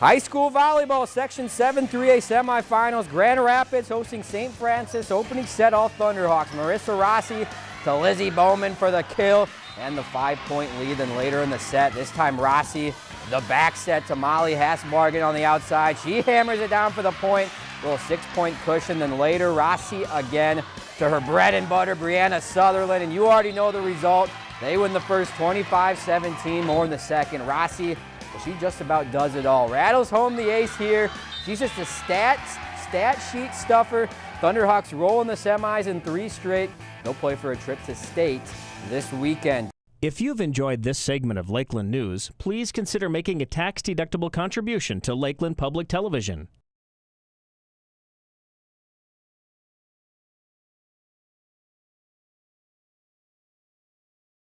High school volleyball, Section 7 3A semifinals. Grand Rapids hosting St. Francis. Opening set, all Thunderhawks. Marissa Rossi to Lizzie Bowman for the kill and the five-point lead. Then later in the set, this time Rossi, the back set to Molly Hassbargen on the outside. She hammers it down for the point. Little six-point cushion. Then later, Rossi again to her bread and butter, Brianna Sutherland. And you already know the result. They win the first 25-17, more in the second. Rossi she just about does it all. Rattles home the ace here. She's just a stat, stat sheet stuffer. Thunderhawks roll in the semis in three straight. They'll play for a trip to state this weekend. If you've enjoyed this segment of Lakeland News, please consider making a tax-deductible contribution to Lakeland Public Television.